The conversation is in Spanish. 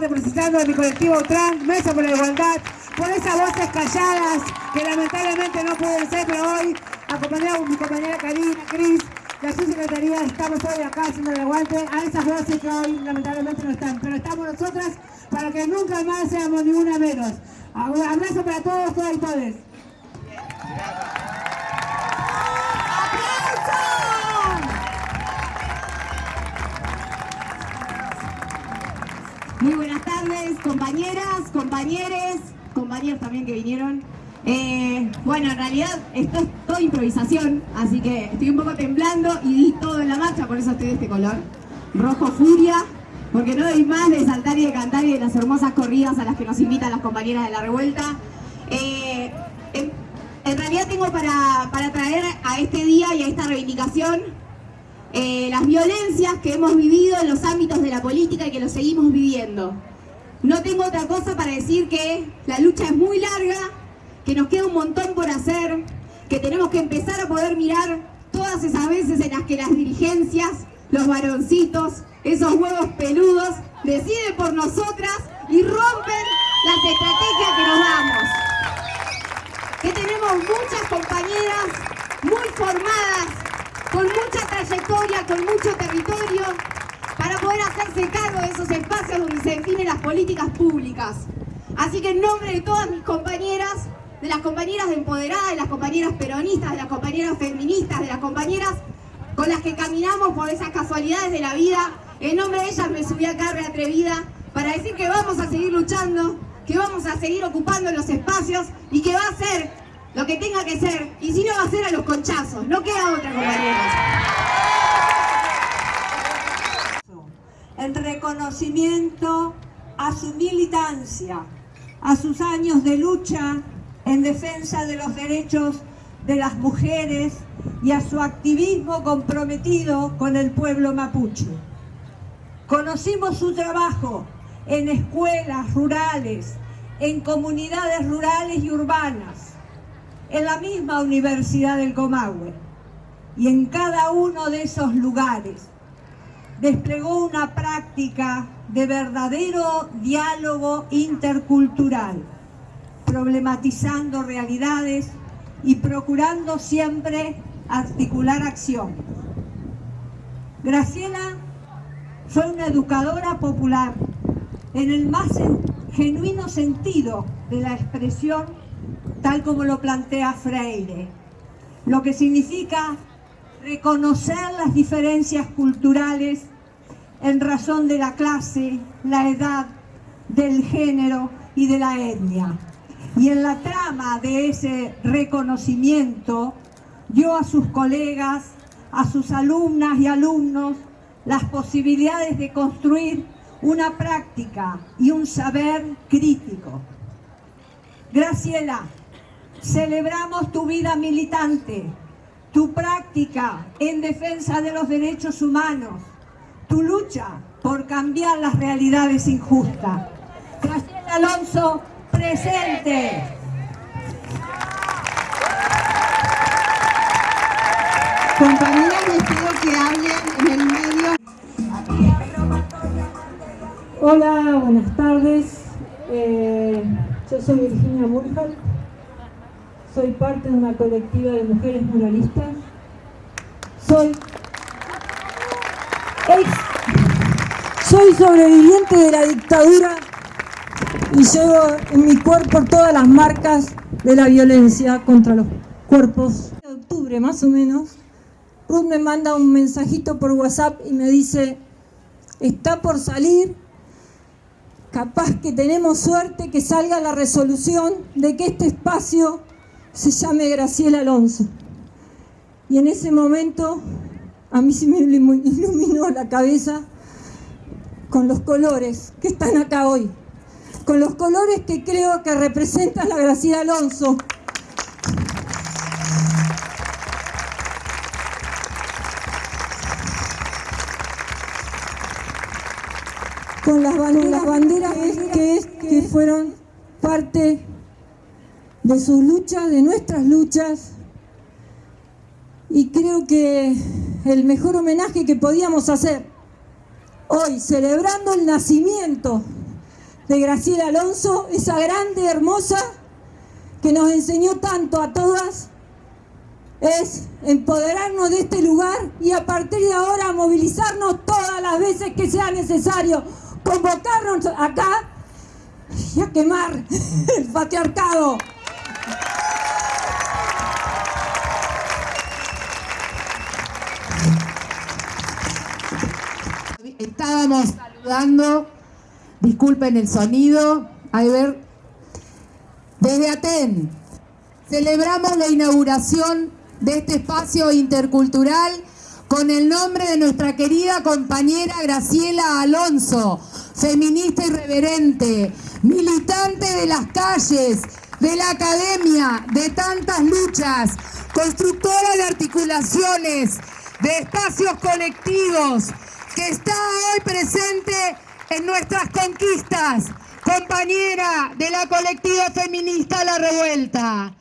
representando a mi colectivo trans, Mesa por la Igualdad, por esas voces calladas que lamentablemente no pueden ser, pero hoy, acompañado con mi compañera Karina, Cris, la subsecretaría, estamos hoy acá haciendo el aguante a esas voces que hoy lamentablemente no están, pero estamos nosotras para que nunca más seamos ni una menos. Abrazo para todos, todas y todos. Compañeros, compañeros también que vinieron. Eh, bueno, en realidad esto es todo improvisación, así que estoy un poco temblando y di todo en la marcha, por eso estoy de este color. Rojo furia, porque no doy más de saltar y de cantar y de las hermosas corridas a las que nos invitan las compañeras de la revuelta. Eh, en, realidad tengo para, para traer a este día y a esta reivindicación eh, las violencias que hemos vivido en los ámbitos de la política y que lo seguimos viviendo. No tengo otra cosa para decir que la lucha es muy larga, que nos queda un montón por hacer, que tenemos que empezar a poder mirar todas esas veces en las que las dirigencias, los varoncitos, esos huevos peludos, deciden por nosotras y rompen las estrategias que nos damos. Que tenemos muchas compañeras muy formadas con mucha trayectoria, con mucho territorio, para poder hacerse cargo de esos espacios donde se políticas públicas. Así que en nombre de todas mis compañeras, de las compañeras de empoderadas, de las compañeras peronistas, de las compañeras feministas, de las compañeras con las que caminamos por esas casualidades de la vida, en nombre de ellas me subí acá reatrevida para decir que vamos a seguir luchando, que vamos a seguir ocupando los espacios y que va a ser lo que tenga que ser, y si no va a ser a los conchazos, no queda otra compañeros. En reconocimiento a su militancia, a sus años de lucha en defensa de los derechos de las mujeres y a su activismo comprometido con el pueblo mapuche. Conocimos su trabajo en escuelas rurales, en comunidades rurales y urbanas, en la misma Universidad del Comahue y en cada uno de esos lugares desplegó una práctica de verdadero diálogo intercultural, problematizando realidades y procurando siempre articular acción. Graciela fue una educadora popular en el más genuino sentido de la expresión tal como lo plantea Freire, lo que significa reconocer las diferencias culturales en razón de la clase, la edad, del género y de la etnia. Y en la trama de ese reconocimiento dio a sus colegas, a sus alumnas y alumnos las posibilidades de construir una práctica y un saber crítico. Graciela, Celebramos tu vida militante, tu práctica en defensa de los derechos humanos, tu lucha por cambiar las realidades injustas. Graciela Alonso, presente. Compañeras, les pido que hablen en el medio. Hola, buenas tardes. Eh, yo soy Virginia Murjal soy parte de una colectiva de mujeres muralistas, soy soy sobreviviente de la dictadura y llevo en mi cuerpo todas las marcas de la violencia contra los cuerpos. En octubre más o menos, Ruth me manda un mensajito por WhatsApp y me dice, está por salir, capaz que tenemos suerte que salga la resolución de que este espacio se llame Graciela Alonso. Y en ese momento a mí se me iluminó la cabeza con los colores que están acá hoy, con los colores que creo que representan a Graciela Alonso. Con las banderas, que, que fueron parte de sus luchas, de nuestras luchas. Y creo que el mejor homenaje que podíamos hacer hoy, celebrando el nacimiento de Graciela Alonso, esa grande, hermosa, que nos enseñó tanto a todas, es empoderarnos de este lugar y a partir de ahora movilizarnos todas las veces que sea necesario, convocarnos acá y a quemar el patriarcado. Estábamos saludando, disculpen el sonido, a ver, desde Aten, celebramos la inauguración de este espacio intercultural con el nombre de nuestra querida compañera Graciela Alonso, feminista irreverente, militante de las calles, de la academia, de tantas luchas, constructora de articulaciones, de espacios colectivos, que está hoy presente en nuestras conquistas, compañera de la colectiva feminista La Revuelta.